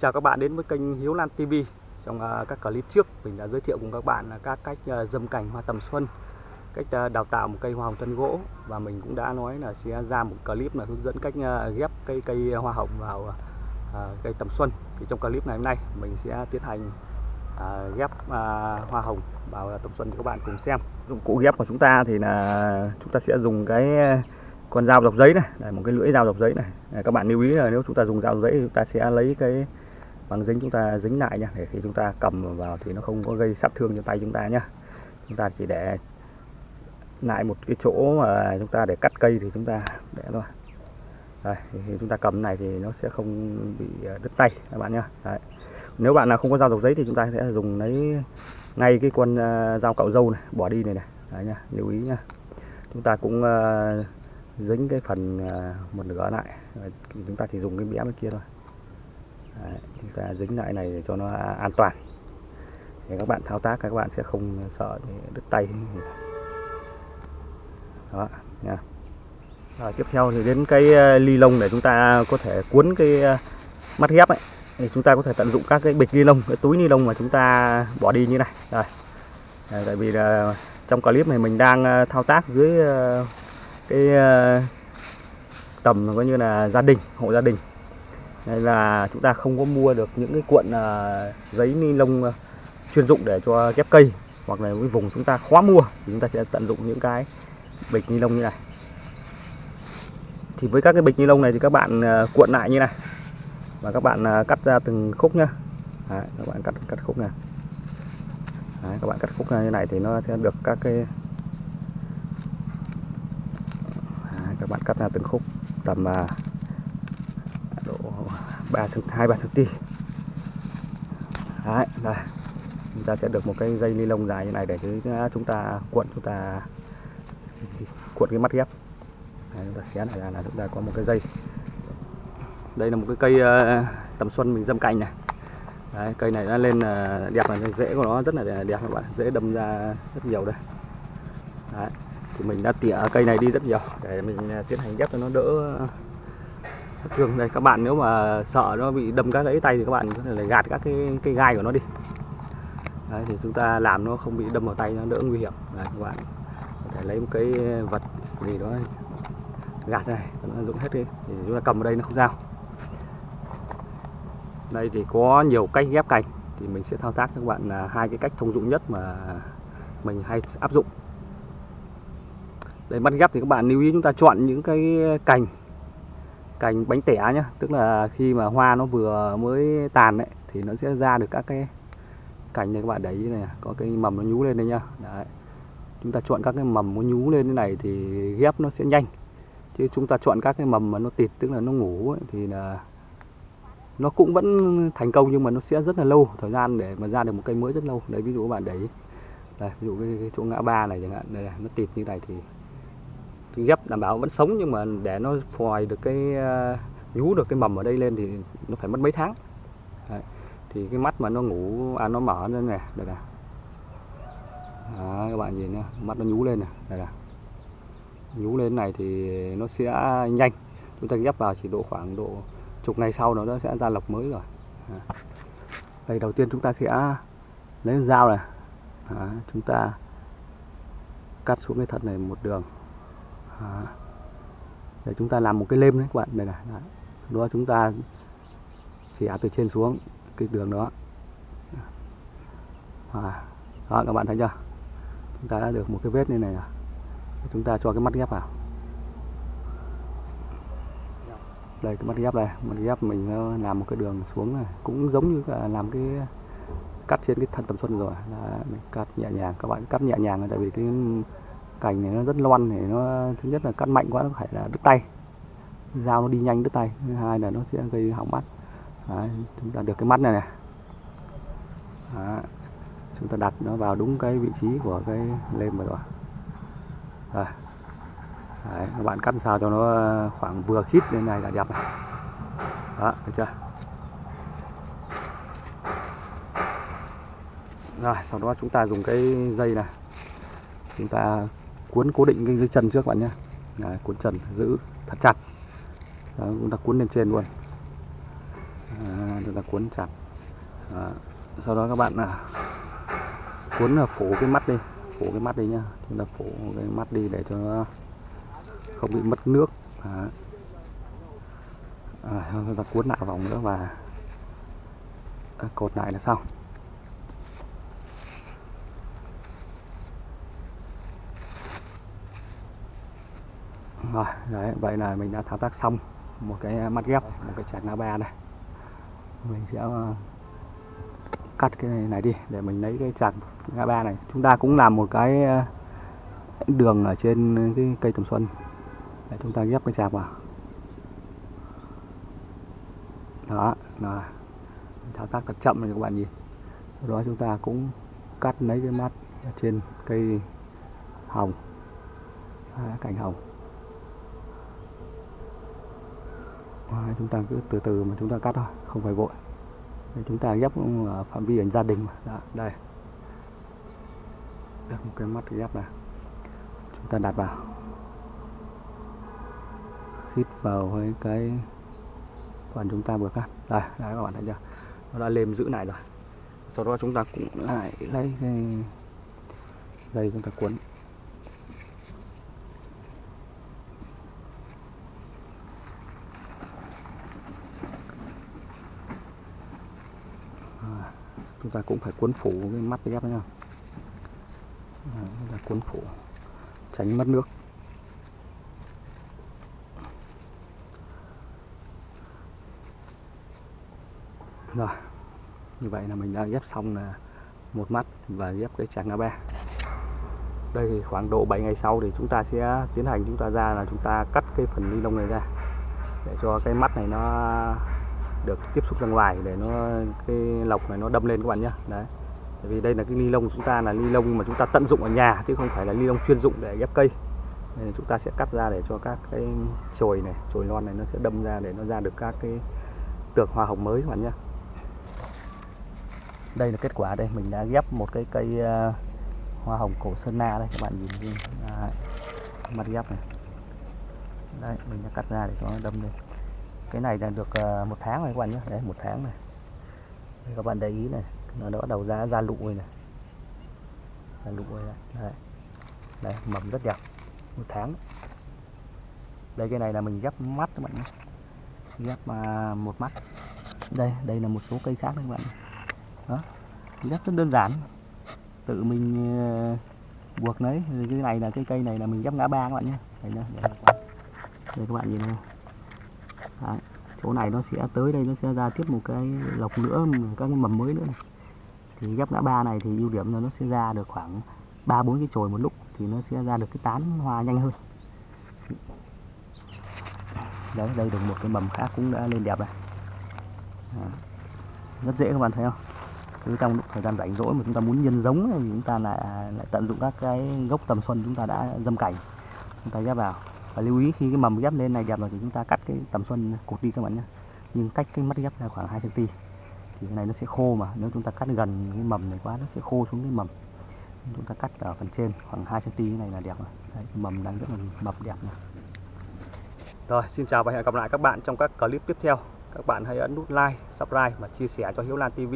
chào các bạn đến với kênh Hiếu Lan TV Trong à, các clip trước mình đã giới thiệu cùng các bạn là các cách à, dâm cảnh hoa tầm xuân Cách à, đào tạo một cây hoa hồng thân gỗ Và mình cũng đã nói là sẽ ra một clip là hướng dẫn cách ghép cây cây hoa hồng vào cây tầm xuân. Thì trong clip ngày hôm nay mình sẽ tiến hành ghép hoa hồng vào tầm xuân cho các bạn cùng xem. Dụng cụ ghép của chúng ta thì là chúng ta sẽ dùng cái con dao dọc giấy này, một cái lưỡi dao dọc giấy này. các bạn lưu ý là nếu chúng ta dùng dao giấy thì chúng ta sẽ lấy cái băng dính chúng ta dính lại nha để khi chúng ta cầm vào thì nó không có gây sát thương cho tay chúng ta nhá. Chúng ta chỉ để lại một cái chỗ mà chúng ta để cắt cây thì chúng ta để thôi. Đây, thì chúng ta cầm này thì nó sẽ không bị ờ, đứt tay các bạn nhá. Đấy. nếu bạn là không có dao dọc giấy thì chúng ta sẽ dùng lấy ngay cái con ờ, dao cạo dâu này bỏ đi này này. Đấy nha lưu ý nha chúng ta cũng uh, dính cái phần uh, một nửa lại. Chúng ta chỉ dùng cái bẻ bên kia thôi. Đấy, chúng ta dính lại này để cho nó an toàn. Để các bạn thao tác các bạn sẽ không sợ đứt tay đó nha. Rồi tiếp theo thì đến cái ờ, ly lông để chúng ta có thể cuốn cái ờ, mắt ghép ấy. Thì chúng ta có thể tận dụng các cái bịch ni lông cái túi ni lông mà chúng ta bỏ đi như này. Rồi. Tại vì là trong clip này mình đang ờ, thao tác dưới cái tầm coi như là gia đình hộ gia đình đây là chúng ta không có mua được những cái cuộn à, giấy ni lông à, chuyên dụng để cho ghép cây hoặc là cái vùng chúng ta khó mua thì chúng ta sẽ tận dụng những cái bịch ni lông như này. Thì với các cái bịch ni lông này thì các bạn à, cuộn lại như này và các bạn cắt ra từng khúc nhá. Đấy, các bạn cắt cắt khúc này. Đấy, các bạn cắt khúc như này thì nó sẽ được các cái các bạn cắt ra từng khúc tầm ba độ 3 2 3 ti Đấy, đây. Chúng ta sẽ được một cái dây ni lông dài như này để chúng ta cuộn chúng ta cuộn cái mắt ghép. Đấy, chúng ta xé này ra là chúng ta có một cái dây. Đây là một cái cây uh, tầm xuân mình dâm cành này. Đấy, cây này nó lên uh, đẹp là rễ của nó rất là đẹp các bạn, dễ đâm ra rất nhiều đây. Đấy thì mình đã tỉa cây này đi rất nhiều để mình ờ, tiến hành ghép cho nó đỡ thường này đây các bạn nếu mà sợ nó bị đâm các gãy tay thì các bạn có thể gạt các cái cây gai của nó đi. Đấy, thì chúng ta làm nó không bị đâm vào tay nó đỡ nguy hiểm. Đấy, các bạn có thể lấy một cái vật gì đó gạt này nó dụng hết đi. Thì chúng ta cầm ở đây nó không sao. Đây thì có nhiều cách ghép cành thì mình sẽ thao tác cho các bạn là hai cái cách thông dụng nhất mà mình hay áp dụng. Để bắt ghép thì các bạn lưu ý chúng ta chọn những cái cành cành bánh tẻ nhá. Tức là khi mà hoa nó vừa mới tàn đấy thì nó sẽ ra được các cái cành này các bạn để ý này có cái mầm nó nhú lên đây nhá. Đấy. chúng ta chọn các cái mầm nó nhú lên thế này thì ghép nó sẽ nhanh. Chứ chúng ta chọn các cái mầm mà nó tịt tức là nó ngủ ấy, thì là nó cũng vẫn thành công nhưng mà nó sẽ rất là lâu thời gian để mà ra được một cây mới rất lâu. Đấy ví dụ các bạn đấy đây ví dụ cái, cái chỗ ngã ba này chẳng hạn đây nó tịt như này thì ghép đảm bảo vẫn sống nhưng mà để nó phòi được cái ờ, nhú được cái mầm ở đây lên thì nó phải mất mấy tháng. Đấy. thì cái mắt mà nó ngủ à nó mở lên này đây nè các bạn nhìn nhá mắt nó nhú lên này đây là nhú lên này thì nó sẽ nhanh. Chúng ta ghép vào chỉ độ khoảng độ chục ngày sau nó sẽ ra lọc mới rồi. À. đây đầu tiên chúng ta sẽ lấy dao này. À, chúng ta cắt xuống cái thật này một đường à, để chúng ta làm một cái lêm đấy các bạn. Đây này đấy. đó chúng ta chỉ từ trên xuống cái đường đó. À, đó các bạn thấy chưa? Chúng ta đã được một cái vết như này rồi. Chúng ta cho cái mắt ghép vào. Đây cái mắt ghép đây. Mắt ghép mình làm một cái đường xuống này. Cũng giống như là làm cái cắt trên cái thân tầm xuân rồi. Là mình cắt nhẹ nhàng. Các bạn cắt nhẹ nhàng tại vì cái cành này nó rất loăn thì nó thứ nhất là cắt mạnh quá nó phải là đứt tay. Dao nó đi nhanh đứt tay thứ hai là nó sẽ gây hỏng mắt. Đấy, chúng ta được cái mắt này này. Đấy, chúng ta đặt nó vào đúng cái vị trí của cái lem rồi. Rồi. Đấy, các bạn cắt sao cho nó khoảng vừa khít lên này là đẹp này. Đó được chưa? Rồi sau đó chúng ta dùng cái dây này. Chúng ta cuốn cố định cái dưới chân trước bạn nhé Đấy, cuốn chân giữ thật chặt. Đó, chúng ta cuốn lên trên luôn. À, chúng ta cuốn chặt. À, sau đó các bạn là cuốn là phủ cái mắt đi phủ cái mắt đi nhá. Chúng ta phủ cái mắt đi để cho nó không bị mất nước. À, À, chúng ta cuốn lại vòng nữa và à, cột lại là xong. Rồi đấy vậy là mình đã thao tác xong một cái mắt ghép một cái chạc na ba này mình sẽ ờ, cắt cái này đi để mình lấy cái chạc na ba này. Chúng ta cũng làm một cái ờ, đường ở trên cái cây tầm xuân. Để chúng ta ghép cái chạc vào. Đó là thao tác thật chậm này các bạn nhìn sau đó chúng ta cũng cắt lấy cái mắt trên cây hồng. À, cành hồng à, chúng ta cứ từ từ mà chúng ta cắt thôi không phải vội. Đấy, chúng ta ghép ở phạm vi ảnh gia đình mà. Đó, đây. Được một cái mắt ghép này. Chúng ta đặt vào. Khít vào với cái phần chúng ta vừa cắt. Đây đấy các bạn thấy chưa? Nó đã lên giữ lại rồi. Sau đó chúng ta cũng lại lấy cái dây chúng ta cuốn À, chúng ta cũng phải cuốn phủ cái mắt ghép nhá. Là cuốn phủ, tránh mất nước. Rồi, như vậy là mình đã ghép xong là một mắt và ghép cái chạc ngã ba. Đây thì khoảng độ 7 ngày sau thì chúng ta sẽ tiến hành chúng ta ra là chúng ta cắt cái phần ni lông này ra để cho cái mắt này nó được tiếp xúc ra ngoài để nó cái lọc này nó đâm lên các bạn nhé đấy. Tại vì đây là cái ni lông của chúng ta là ni lông mà chúng ta tận dụng ở nhà chứ không phải là ni lông chuyên dụng để ghép cây. Nên chúng ta sẽ cắt ra để cho các cái chồi này chồi non này nó sẽ đâm ra để nó ra được các cái tược hoa hồng mới các bạn nhé đây là kết quả đây mình đã ghép một cái cây uh, hoa hồng cổ sơn na đây các bạn nhìn đi. À, mắt ghép này. Đây mình đã cắt ra để cho nó đâm lên cái này là được ờ, một tháng rồi các bạn nhé. Đấy một tháng này. Đấy, các bạn để ý này. Nó đã bắt đầu ra ra lụ rồi này. Ra lụ rồi này. Đấy. đấy mầm rất đẹp. Một tháng. Đây cái này là mình ghép mắt các bạn nhé. Ghép uh, một mắt. Đây đây là một số cây khác các bạn đó. Ghép rất đơn giản. Tự mình uh, buộc lấy cái này là cái cây này là mình ghép ngã ba các bạn nhé. Đây, đây, đây, đây các bạn nhìn này. Đấy. chỗ này nó sẽ tới đây nó sẽ ra tiếp một cái lọc nữa các cái mầm mới nữa này. thì ghép ngã ba này thì ưu điểm là nó sẽ ra được khoảng ba bốn cái chồi một lúc thì nó sẽ ra được cái tán hoa nhanh hơn đấy đây được một cái mầm khác cũng đã lên đẹp này à, rất dễ các bạn thấy không cứ trong lúc thời gian rảnh rỗi mà chúng ta muốn nhân giống thì chúng ta lại, lại tận dụng các cái gốc tầm xuân chúng ta đã dâm cảnh chúng ta ghép vào và lưu ý khi cái mầm ghép lên này đẹp rồi thì chúng ta cắt cái tầm xuân cột đi các bạn nhé. Nhưng cách cái mắt ghép là khoảng 2 cm thì cái này nó sẽ khô mà. Nếu chúng ta cắt gần cái mầm này quá nó sẽ khô xuống cái mầm. Chúng ta cắt ở phần trên khoảng 2 cm này là đẹp rồi. Đấy, mầm đang rất là mập đẹp này. rồi xin chào và hẹn gặp lại các bạn trong các clip tiếp theo. Các bạn hãy ấn nút like subscribe và chia sẻ cho Hiếu Lan TV